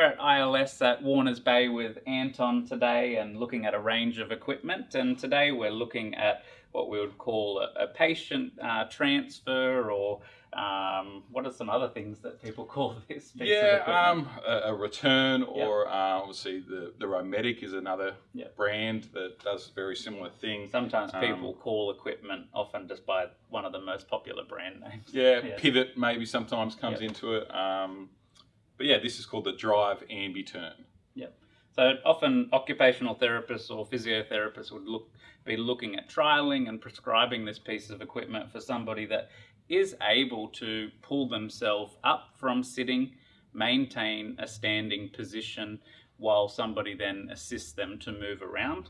at ILS at Warners Bay with Anton today and looking at a range of equipment. And today we're looking at what we would call a, a patient uh, transfer or um, what are some other things that people call this yeah, um, a, a, ReTurn or yep. uh, obviously the, the Romedic is another yep. brand that does very similar things. Sometimes um, people call equipment often just by one of the most popular brand names. Yeah, yeah. Pivot maybe sometimes comes yep. into it. But yeah, this is called the Drive Ambi-Turn. Yep. So often occupational therapists or physiotherapists would look be looking at trialing and prescribing this piece of equipment for somebody that is able to pull themselves up from sitting, maintain a standing position while somebody then assists them to move around.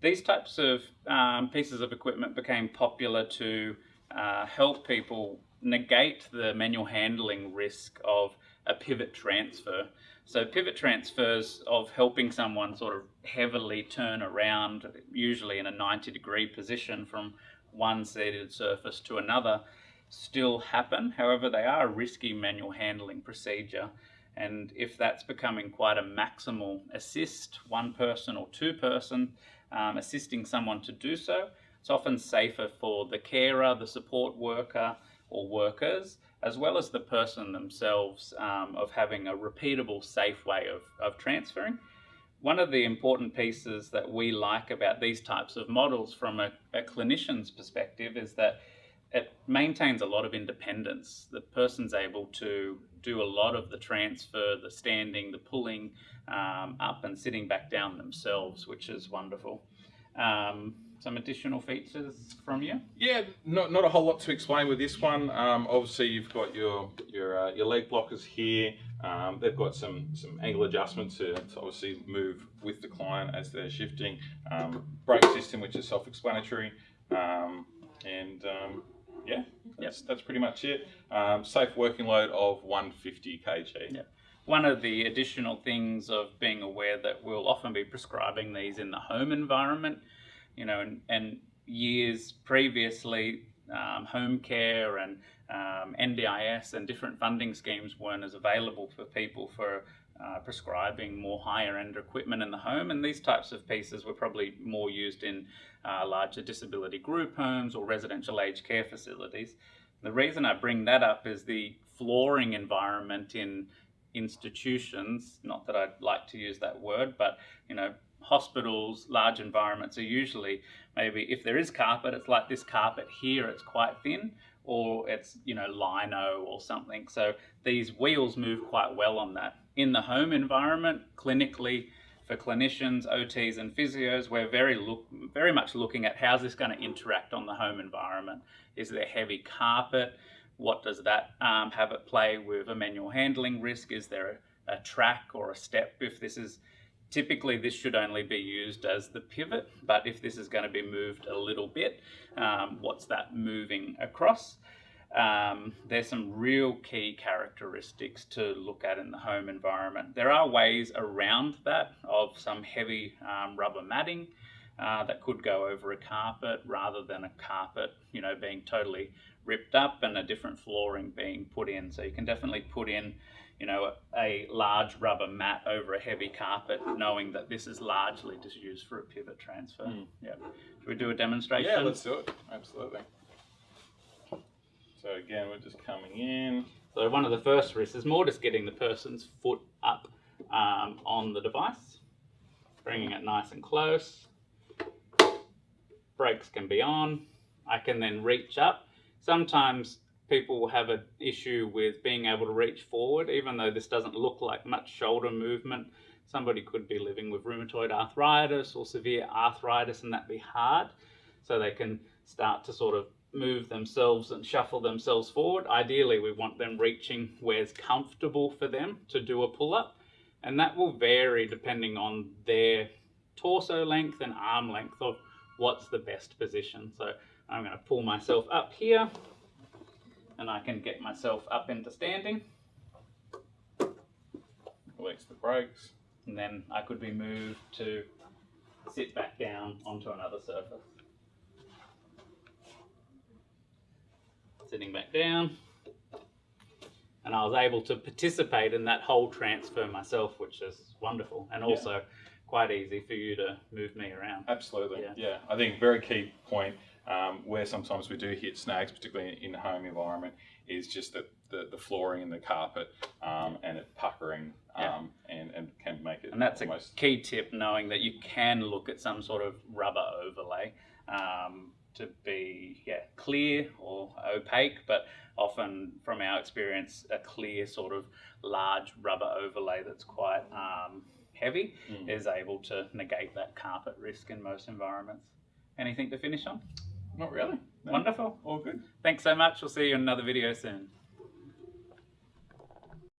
These types of um, pieces of equipment became popular to uh, help people negate the manual handling risk of a pivot transfer. So pivot transfers of helping someone sort of heavily turn around, usually in a 90 degree position from one seated surface to another, still happen. However, they are a risky manual handling procedure. And if that's becoming quite a maximal assist, one person or two person um, assisting someone to do so, it's often safer for the carer, the support worker or workers, as well as the person themselves um, of having a repeatable, safe way of, of transferring. One of the important pieces that we like about these types of models from a, a clinician's perspective is that it maintains a lot of independence. The person's able to do a lot of the transfer, the standing, the pulling um, up and sitting back down themselves, which is wonderful. Um, some additional features from you? Yeah, not, not a whole lot to explain with this one. Um, obviously, you've got your your uh, your leg blockers here. Um, they've got some some angle adjustments to, to, obviously move with the client as they're shifting. Um, brake system, which is self-explanatory, um, and um, yeah, that's, yep. that's pretty much it. Um, safe working load of 150 kg. Yep. One of the additional things of being aware that we'll often be prescribing these in the home environment, you know, and, years previously, um, home care and um, NDIS and different funding schemes weren't as available for people for uh, prescribing more higher end equipment in the home and these types of pieces were probably more used in uh, larger disability group homes or residential aged care facilities. The reason I bring that up is the flooring environment in institutions, not that I'd like to use that word, but you know, hospitals, large environments are usually maybe if there is carpet, it's like this carpet here, it's quite thin, or it's you know lino or something. So these wheels move quite well on that. In the home environment, clinically, for clinicians, OTs and physios, we're very look very much looking at how's this going to interact on the home environment. Is there heavy carpet? What does that um, have at play with a manual handling risk? Is there a, a track or a step if this is Typically this should only be used as the pivot, but if this is going to be moved a little bit, um, what's that moving across? Um, there's some real key characteristics to look at in the home environment. There are ways around that of some heavy um, rubber matting uh, that could go over a carpet rather than a carpet, you know, being totally ripped up and a different flooring being put in. So you can definitely put in you know, a, large rubber mat over a heavy carpet, knowing that this is largely just used for a pivot transfer. Mm. Yeah. Should we do a demonstration? Yeah, let's do it. Absolutely. So again, we're just coming in. So one of the first risks is more just getting the person's foot up um, on the device, bringing it nice and close. Brakes can be on. I can then reach up. Sometimes people will have an issue with being able to reach forward, even though this doesn't look like much shoulder movement. Somebody could be living with rheumatoid arthritis or severe arthritis and that be hard. So they can start to sort of move themselves and shuffle themselves forward. Ideally, we want them reaching where's comfortable for them to do a pull-up. And that will vary depending on their torso length and arm length of what's the best position. So I'm going to pull myself up here and I can get myself up into standing. Release the brakes. And then I could be moved to sit back down onto another surface. Sitting back down. and I was able to participate in that whole transfer myself, which is wonderful, and Yeah. Quite easy for you to move me around. Absolutely. Yeah. Yeah. I think very key point um, where sometimes we do hit snags, particularly in the home environment, is just that the, the flooring and the carpet um, and it puckering Yeah. um, and, and can make it And that's a key tip, knowing that you can look at some sort of rubber overlay um, to be yeah clear or opaque, but often from our experience, a clear sort of large rubber overlay that's quite um, heavy Mm. is able to negate that carpet risk in most environments. Anything to finish on? not really. No. Wonderful. All good. Thanks so much. We'll see you in another video soon.